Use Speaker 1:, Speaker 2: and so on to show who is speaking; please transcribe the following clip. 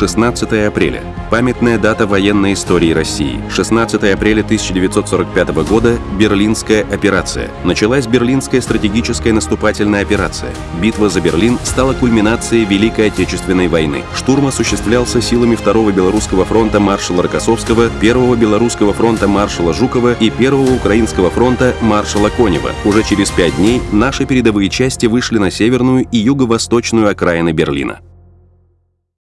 Speaker 1: 16 апреля. Памятная дата военной истории России. 16 апреля 1945 года – Берлинская операция. Началась Берлинская стратегическая наступательная операция. Битва за Берлин стала кульминацией Великой Отечественной войны. Штурм осуществлялся силами 2-го Белорусского фронта маршала Рокоссовского, 1-го Белорусского фронта маршала Жукова и 1-го Украинского фронта маршала Конева. Уже через пять дней наши передовые части вышли на северную и юго-восточную окраины Берлина.